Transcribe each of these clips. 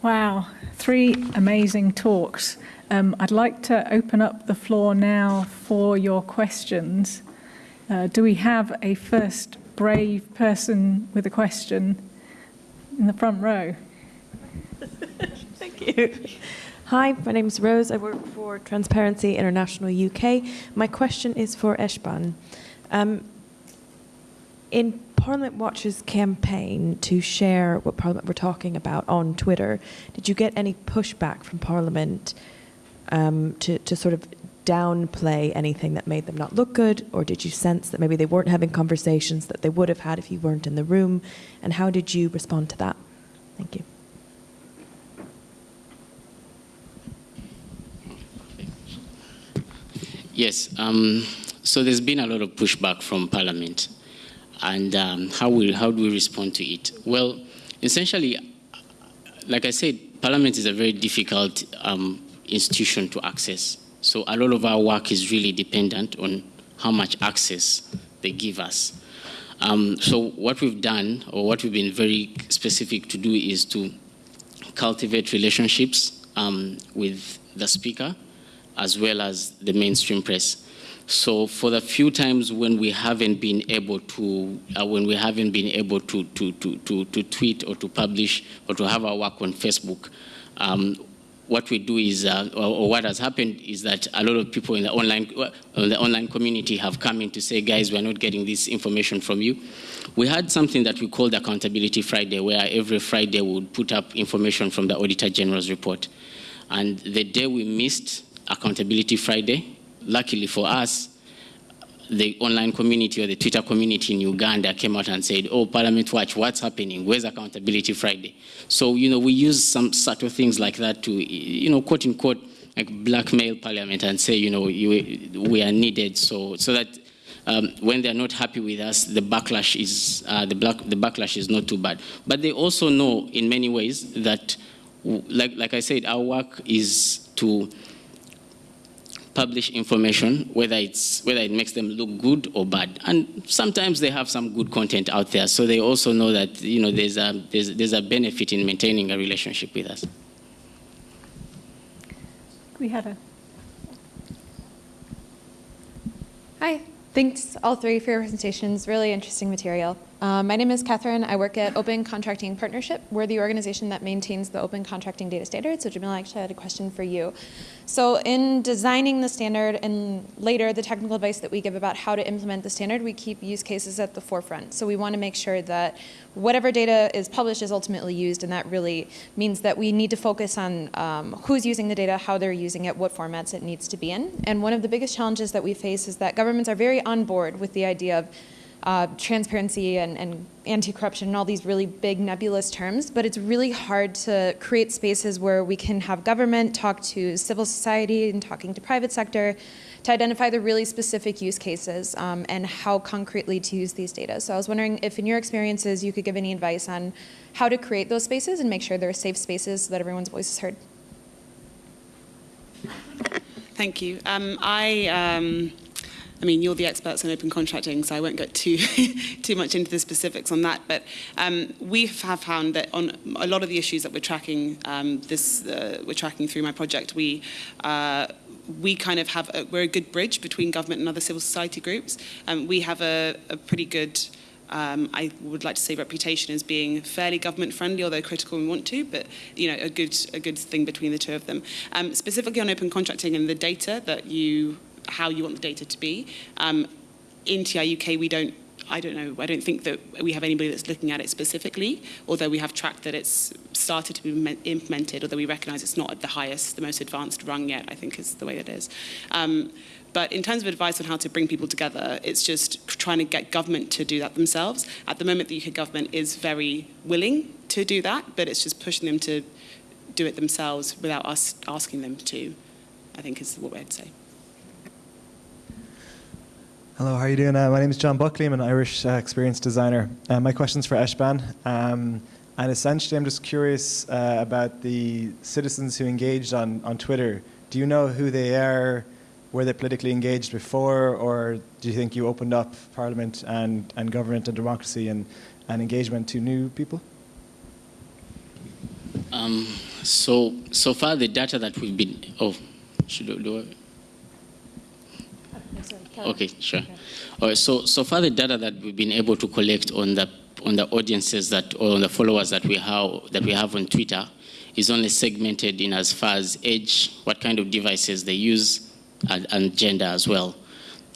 Wow, three amazing talks. Um, I'd like to open up the floor now for your questions. Uh, do we have a first brave person with a question in the front row? Thank you. Hi, my name is Rose. I work for Transparency International UK. My question is for Eshban. Um, in Parliament Watch's campaign to share what Parliament were talking about on Twitter, did you get any pushback from Parliament um, to, to sort of downplay anything that made them not look good? Or did you sense that maybe they weren't having conversations that they would have had if you weren't in the room? And how did you respond to that? Thank you. Yes, um, so there's been a lot of pushback from Parliament. And um, how, will, how do we respond to it? Well, essentially, like I said, Parliament is a very difficult um, institution to access. So a lot of our work is really dependent on how much access they give us. Um, so what we've done, or what we've been very specific to do, is to cultivate relationships um, with the speaker, as well as the mainstream press. So for the few times when we haven't been able to, uh, when we haven't been able to, to, to, to, to tweet or to publish or to have our work on Facebook, um, what we do is, uh, or, or, what has happened is that a lot of people in the online, uh, the online community have come in to say, guys, we're not getting this information from you. We had something that we called Accountability Friday, where every Friday we would put up information from the Auditor General's report. And the day we missed Accountability Friday, luckily for us, the online community or the Twitter community in Uganda came out and said, oh, Parliament Watch, what's happening? Where's Accountability Friday? So, you know, we use some subtle things like that to, you know, quote unquote, like blackmail Parliament and say, you know, you, we are needed so, so that um, when they're not happy with us, the backlash is, uh, the, black, the backlash is not too bad. But they also know in many ways that, like, like I said, our work is to publish information, whether, it's, whether it makes them look good or bad. And sometimes they have some good content out there, so they also know that you know, there's, a, there's, there's a benefit in maintaining a relationship with us. We had a... Hi, thanks all three for your presentations, really interesting material. Um, my name is Catherine. I work at Open Contracting Partnership. We're the organization that maintains the Open Contracting Data Standard. So Jamila, actually had a question for you. So in designing the standard and later the technical advice that we give about how to implement the standard, we keep use cases at the forefront. So we want to make sure that whatever data is published is ultimately used and that really means that we need to focus on um, who's using the data, how they're using it, what formats it needs to be in. And one of the biggest challenges that we face is that governments are very on board with the idea of uh, transparency and, and anti-corruption and all these really big nebulous terms, but it's really hard to create spaces where we can have government talk to civil society and talking to private sector to identify the really specific use cases um, and how concretely to use these data. So I was wondering if in your experiences you could give any advice on how to create those spaces and make sure they're safe spaces so that everyone's voice is heard. Thank you. Um, I um, I mean, you're the experts on open contracting, so I won't get too too much into the specifics on that. But um, we have found that on a lot of the issues that we're tracking, um, this uh, we're tracking through my project, we. Uh, we kind of have, a, we're a good bridge between government and other civil society groups. Um, we have a, a pretty good um, I would like to say reputation as being fairly government friendly, although critical we want to, but you know a good a good thing between the two of them. Um, specifically on open contracting and the data that you how you want the data to be. Um, in TI UK, we don't I don't know, I don't think that we have anybody that's looking at it specifically, although we have tracked that it's started to be implemented, although we recognize it's not at the highest, the most advanced rung yet, I think is the way it is. Um, but in terms of advice on how to bring people together, it's just trying to get government to do that themselves. At the moment, the UK government is very willing to do that, but it's just pushing them to do it themselves without us asking them to, I think is what we'd say. Hello, how are you doing? Uh, my name is John Buckley. I'm an Irish uh, experience designer. Uh, my question's for Eshban. Um, and essentially, I'm just curious uh, about the citizens who engaged on, on Twitter. Do you know who they are? Were they politically engaged before? Or do you think you opened up Parliament and, and government and democracy and, and engagement to new people? Um, So, so far the data that we've been, oh, should do I? Okay, sure. Right, so, so far the data that we've been able to collect on the, on the audiences that, or on the followers that we have, that we have on Twitter is only segmented in as far as age, what kind of devices they use, and, and gender as well.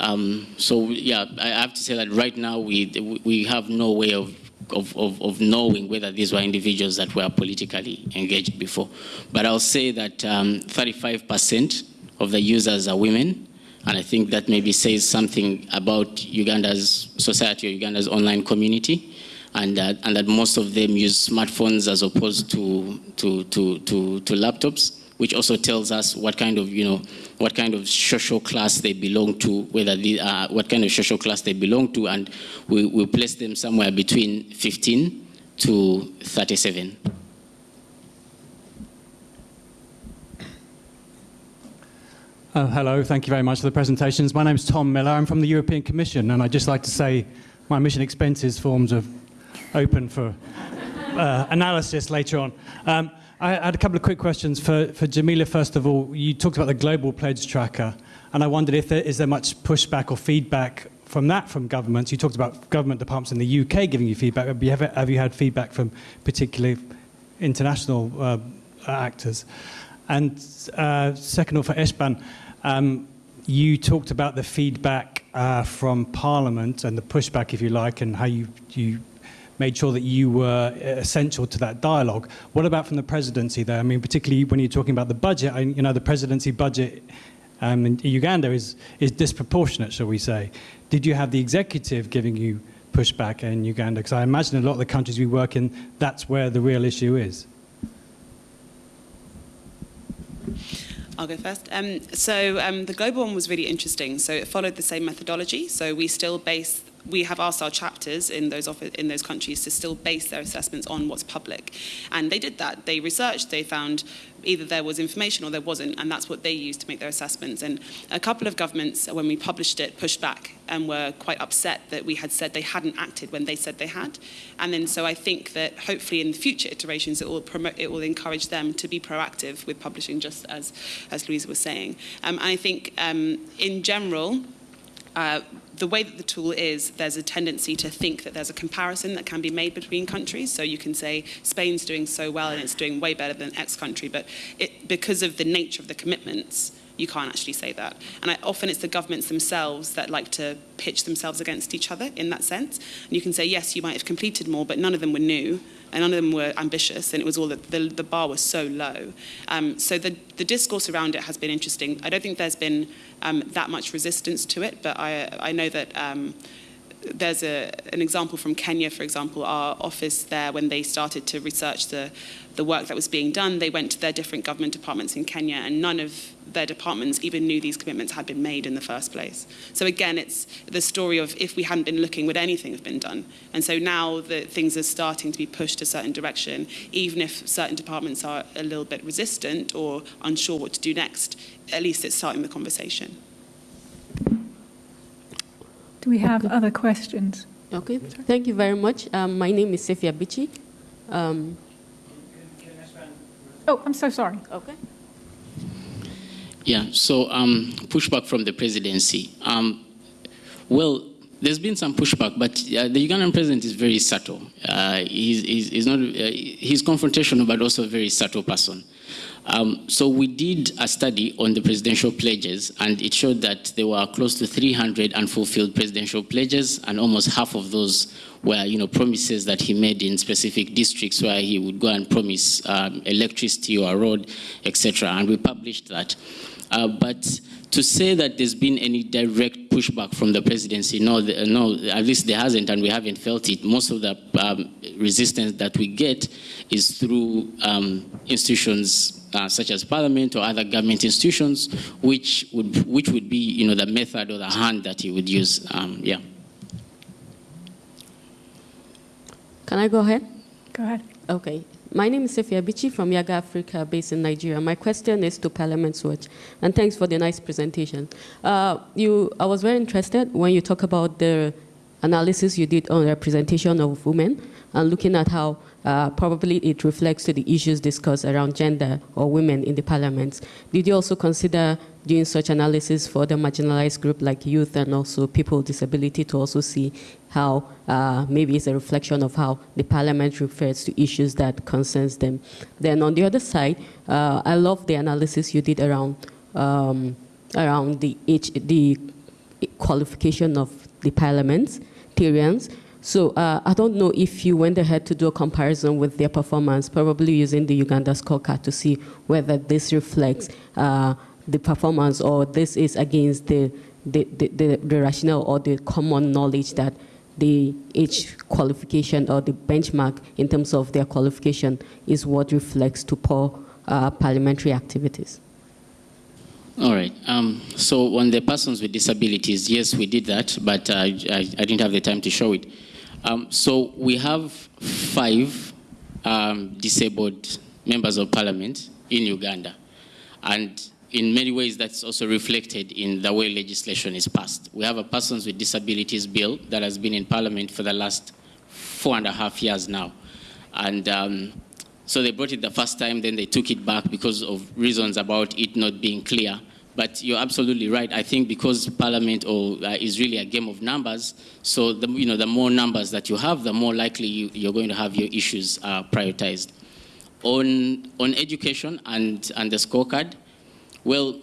Um, so yeah, I have to say that right now we, we have no way of of, of, of, knowing whether these were individuals that were politically engaged before. But I'll say that 35% um, of the users are women, and I think that maybe says something about Uganda's society or Uganda's online community, and, uh, and that most of them use smartphones as opposed to, to, to, to, to laptops which also tells us what kind of, you know, what kind of social class they belong to, whether the, uh, what kind of social class they belong to, and we, we place them somewhere between 15 to 37. Uh, hello, thank you very much for the presentations. My name is Tom Miller. I'm from the European Commission, and I'd just like to say my mission expenses forms are open for uh, analysis later on. Um, I had a couple of quick questions for, for Jamila. First of all, you talked about the global pledge tracker, and I wondered if there is there much pushback or feedback from that from governments. You talked about government departments in the UK giving you feedback. Have you, ever, have you had feedback from particularly international uh, actors? And uh, second of all, for Eshban, um, you talked about the feedback uh, from Parliament and the pushback, if you like, and how you, you made sure that you were essential to that dialogue. What about from the presidency there? I mean, particularly when you're talking about the budget, I, you know, the presidency budget um, in Uganda is, is disproportionate, shall we say. Did you have the executive giving you pushback in Uganda? Because I imagine a lot of the countries we work in, that's where the real issue is. I'll go first. Um, so um, the global one was really interesting. So it followed the same methodology. So we still base we have asked our chapters in those, in those countries to still base their assessments on what's public. And they did that. They researched, they found either there was information or there wasn't, and that's what they used to make their assessments. And a couple of governments, when we published it, pushed back and were quite upset that we had said they hadn't acted when they said they had. And then so I think that hopefully in future iterations it will promote, it will encourage them to be proactive with publishing, just as, as Louisa was saying. Um, and I think um, in general, Uh, the way that the tool is, there's a tendency to think that there's a comparison that can be made between countries. So you can say Spain's doing so well and it's doing way better than X country, but it, because of the nature of the commitments, you can't actually say that. And I, often it's the governments themselves that like to pitch themselves against each other in that sense. And you can say, yes, you might have completed more, but none of them were new and none of them were ambitious, and it was all that the, the bar was so low. Um, so the, the discourse around it has been interesting. I don't think there's been um, that much resistance to it, but I, I know that um, there's a, an example from Kenya, for example, our office there, when they started to research the, the work that was being done, they went to their different government departments in Kenya, and none of their departments even knew these commitments had been made in the first place. So again, it's the story of if we hadn't been looking, would anything have been done? And so now that things are starting to be pushed a certain direction, even if certain departments are a little bit resistant or unsure what to do next, at least it's starting the conversation. Do we have other questions? Okay, thank you very much. Um, my name is Sefia Bichi. Um, oh, I'm so sorry. Okay. Yeah, so um, pushback from the presidency. Um, well, there's been some pushback, but uh, the Ugandan president is very subtle. Uh, he's, he's, he's, not, uh, he's confrontational, but also a very subtle person. Um, so we did a study on the presidential pledges, and it showed that there were close to 300 unfulfilled presidential pledges, and almost half of those were, you know, promises that he made in specific districts where he would go and promise um, electricity or a road, etc. And we published that. Uh, but to say that there's been any direct pushback from the presidency, no, the, no, at least there hasn't, and we haven't felt it. Most of the um, resistance that we get is through um, institutions uh, such as parliament or other government institutions, which would which would be you know the method or the hand that he would use. Um, yeah. Can I go ahead? Go ahead. Okay. My name is Sefia Bichi from Yiaga Africa, based in Nigeria. My question is to Parliament's Watch, and thanks for the nice presentation. Uh, you, I was very interested when you talk about the analysis you did on representation of women and looking at how uh, probably it reflects to the issues discussed around gender or women in the parliament. Did you also consider doing such analysis for the marginalized group like youth and also people with disability to also see how uh, maybe it's a reflection of how the parliament refers to issues that concerns them. Then on the other side, uh, I love the analysis you did around um, around the, the qualification of the parliamentarians. So uh, I don't know if you went ahead to do a comparison with their performance, probably using the Uganda scorecard to see whether this reflects uh, the performance or this is against the, the, the, the, rationale or the common knowledge that the age qualification or the benchmark in terms of their qualification is what reflects to poor uh, parliamentary activities. All right. Um, so on the persons with disabilities, yes, we did that, but uh, I, I, didn't have the time to show it. Um, so we have five um, disabled members of parliament in Uganda. And in many ways, that's also reflected in the way legislation is passed. We have a persons with disabilities bill that has been in parliament for the last four and a half years now. And um, so they brought it the first time, then they took it back because of reasons about it not being clear. But you're absolutely right. I think because Parliament or, uh, is really a game of numbers, so the, you know, the more numbers that you have, the more likely you, are going to have your issues uh, prioritized. On, on education and, and the scorecard, well,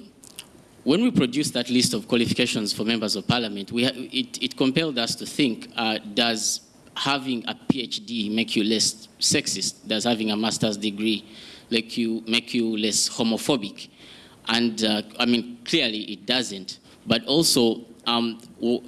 when we produced that list of qualifications for members of parliament, we it, it, compelled us to think, uh, does having a PhD make you less sexist? Does having a master's degree make you, make you less homophobic? And uh, I mean, clearly it doesn't. But also, um,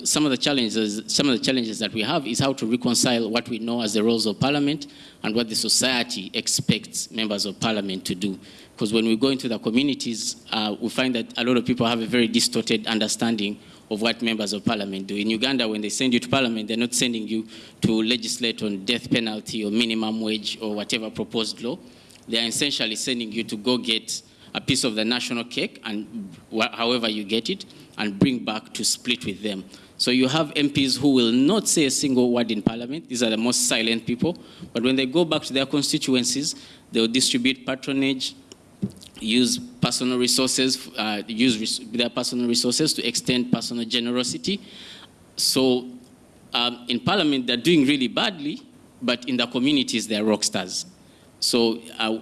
some of the challenges, some of the challenges that we have is how to reconcile what we know as the roles of parliament and what the society expects members of parliament to do. Because when we go into the communities, uh, we find that a lot of people have a very distorted understanding of what members of parliament do. In Uganda, when they send you to parliament, they're not sending you to legislate on death penalty or minimum wage or whatever proposed law. They're essentially sending you to go get a piece of the national cake, and however you get it, and bring back to split with them. So you have MPs who will not say a single word in parliament. These are the most silent people. But when they go back to their constituencies, they'll distribute patronage, use personal resources, uh, use res their personal resources to extend personal generosity. So um, in parliament, they're doing really badly, but in the communities, they're rock stars. So, uh,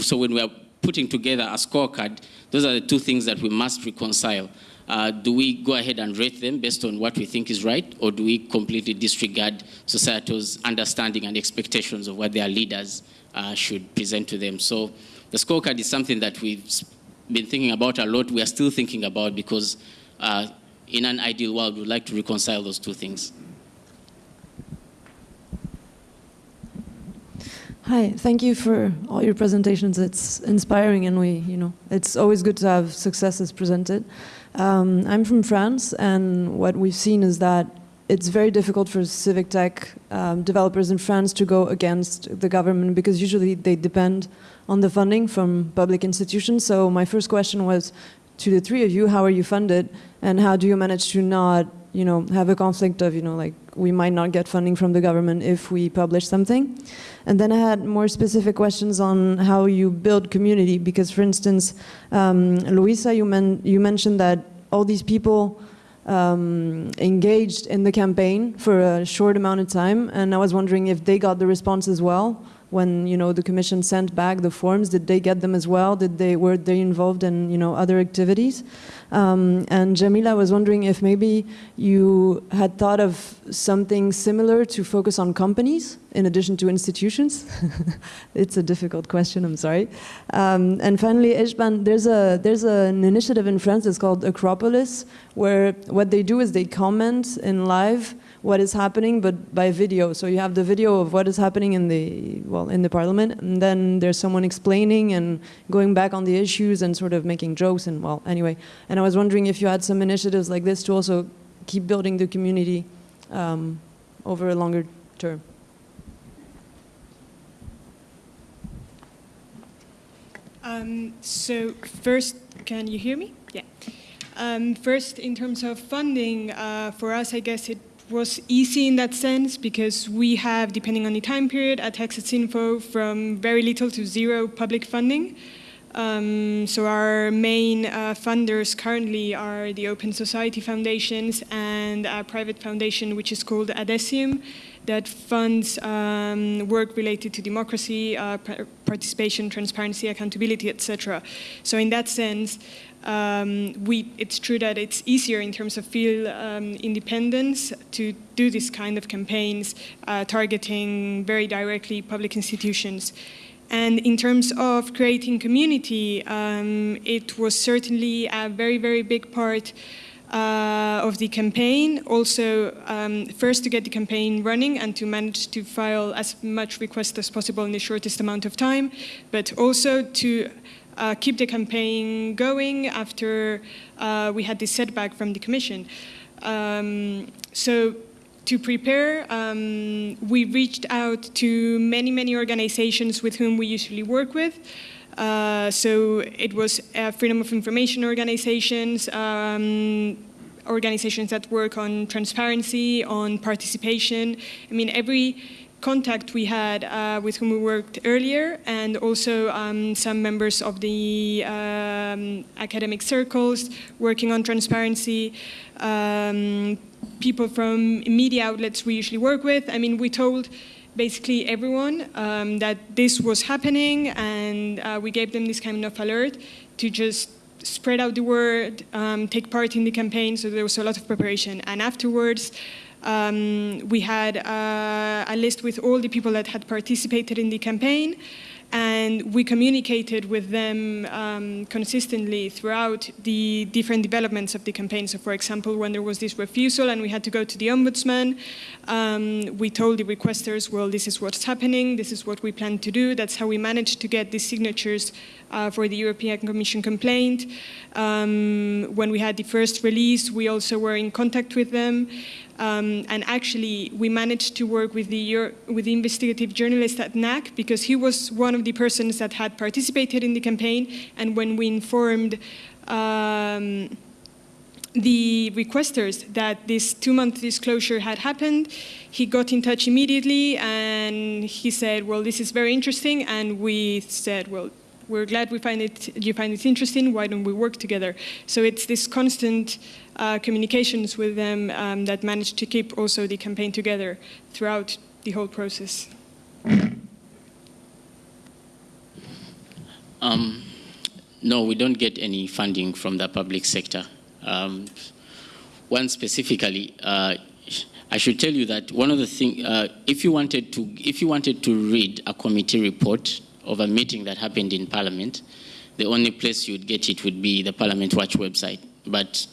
so when we are putting together a scorecard, those are the two things that we must reconcile. Uh, do we go ahead and rate them based on what we think is right, or do we completely disregard society's understanding and expectations of what their leaders uh, should present to them? So the scorecard is something that we've been thinking about a lot. We are still thinking about because uh, in an ideal world, we'd like to reconcile those two things. Hi, thank you for all your presentations. It's inspiring and we, you know, it's always good to have successes presented. Um, I'm from France and what we've seen is that it's very difficult for civic tech um, developers in France to go against the government because usually they depend on the funding from public institutions. So my first question was to the three of you, how are you funded and how do you manage to not you know, have a conflict of, you know, like we might not get funding from the government if we publish something. And then I had more specific questions on how you build community, because for instance, um, Luisa, you, men you mentioned that all these people um, engaged in the campaign for a short amount of time, and I was wondering if they got the response as well, when you know the commission sent back the forms did they get them as well? Did they were they involved in you know other activities? Um, and Jamila I was wondering if maybe you had thought of something similar to focus on companies in addition to institutions? It's a difficult question I'm sorry. Um, and finally Eshban there's a there's an initiative in France it's called Accropolis where what they do is they comment in live what is happening, but by video. So you have the video of what is happening in the, well, in the parliament, and then there's someone explaining and going back on the issues and sort of making jokes and, well, anyway. And I was wondering if you had some initiatives like this to also keep building the community um, over a longer term. Um, so first, can you hear me? Yeah. Um, first, in terms of funding, uh, for us, I guess it was easy in that sense because we have, depending on the time period, at Access Info from very little to zero public funding. Um, so our main uh, funders currently are the Open Society Foundations and a private foundation which is called Adessium that funds um, work related to democracy, uh, participation, transparency, accountability, etc. So in that sense, um, we, it's true that it's easier in terms of field um, independence to do this kind of campaigns uh, targeting very directly public institutions. And in terms of creating community, um, it was certainly a very, very big part uh, of the campaign. Also, um, first to get the campaign running and to manage to file as much requests as possible in the shortest amount of time, but also to uh, keep the campaign going after uh, we had this setback from the Commission. Um, so to prepare, um, we reached out to many, many organizations with whom we usually work with. Uh, so it was uh, freedom of information organizations, um, organizations that work on transparency, on participation. I mean, every contact we had uh, with whom we worked earlier and also um, some members of the um, academic circles working on transparency, um, people from media outlets we usually work with. I mean, we told basically everyone um, that this was happening and uh, we gave them this kind of alert to just spread out the word, um, take part in the campaign, so there was a lot of preparation. And afterwards, um, we had uh, a list with all the people that had participated in the campaign and we communicated with them um, consistently throughout the different developments of the campaign. So for example, when there was this refusal and we had to go to the ombudsman, um, we told the requesters, well, this is what's happening, this is what we plan to do. That's how we managed to get the signatures uh, for the European Commission complaint. Um, when we had the first release, we also were in contact with them. Um, and actually, we managed to work with the, with the investigative journalist at NAC because he was one of the persons that had participated in the campaign. And when we informed um, the requesters that this two-month disclosure had happened, he got in touch immediately and he said, well, this is very interesting. And we said, well, we're glad we find it, you find it interesting, why don't we work together? So it's this constant uh, communications with them um, that managed to keep also the campaign together throughout the whole process. Um, no, we don't get any funding from the public sector. Um, one specifically, uh, I should tell you that one of the things, uh, if you wanted to, if you wanted to read a committee report of a meeting that happened in Parliament, the only place you'd get it would be the Parliament Watch website. But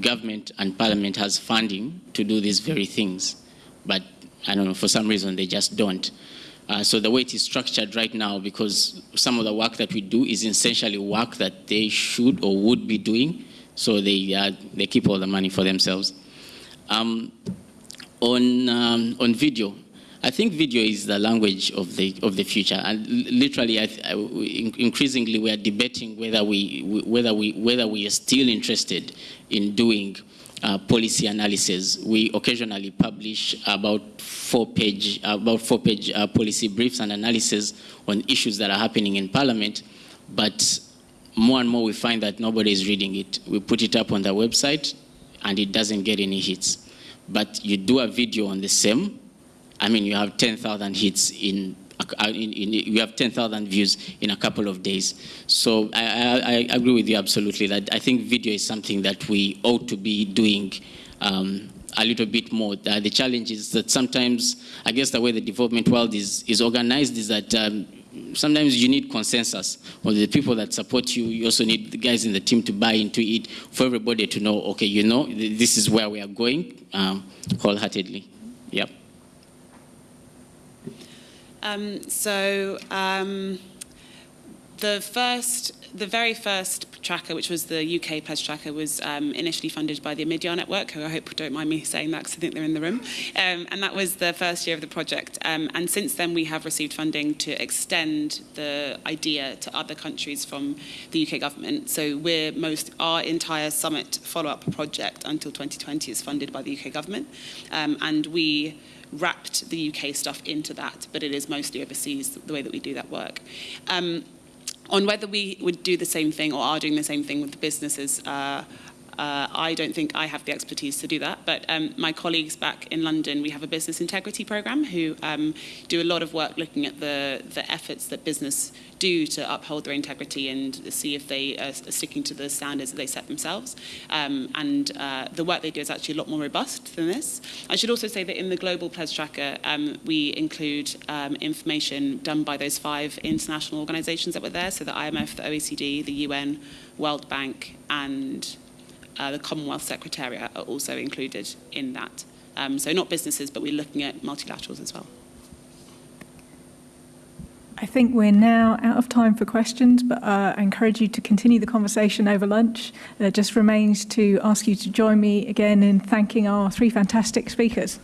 government and Parliament has funding to do these very things, but I don't know, for some reason they just don't. Uh, so the way it is structured right now, because some of the work that we do is essentially work that they should or would be doing, so they, uh, they keep all the money for themselves. Um, on, um, on video, I think video is the language of the of the future, and literally, I, I, increasingly, we are debating whether we whether we whether we are still interested in doing uh, policy analysis. We occasionally publish about four-page about four-page uh, policy briefs and analysis on issues that are happening in Parliament, but more and more we find that nobody is reading it. We put it up on the website, and it doesn't get any hits. But you do a video on the same I mean, you have 10,000 hits in, in, in, you have 10,000 views in a couple of days. So I, I, I, agree with you absolutely that I think video is something that we ought to be doing um, a little bit more. Uh, the challenge is that sometimes, I guess the way the development world is, is organized is that um, sometimes you need consensus. Or the people that support you, you also need the guys in the team to buy into it for everybody to know, okay, you know, this is where we are going um, wholeheartedly. Yep. Um, so um, the first, the very first Tracker, which was the UK Pledge Tracker, was um, initially funded by the Omidyar Network, who I hope don't mind me saying that because I think they're in the room. Um, and that was the first year of the project. Um, and since then, we have received funding to extend the idea to other countries from the UK government. So we're most our entire summit follow-up project until 2020 is funded by the UK government, um, and we wrapped the UK stuff into that, but it is mostly overseas the way that we do that work. Um, on whether we would do the same thing or are doing the same thing with the businesses, uh, uh, I don't think I have the expertise to do that, but um, my colleagues back in London, we have a business integrity program who um, do a lot of work looking at the, the efforts that business do to uphold their integrity and see if they are sticking to the standards that they set themselves. Um, and uh, the work they do is actually a lot more robust than this. I should also say that in the Global Pledge Tracker, um, we include um, information done by those five international organizations that were there, so the IMF, the OECD, the UN, World Bank, and uh, the Commonwealth Secretariat are also included in that. Um, so not businesses, but we're looking at multilaterals as well. I think we're now out of time for questions, but uh, I encourage you to continue the conversation over lunch. It just remains to ask you to join me again in thanking our three fantastic speakers.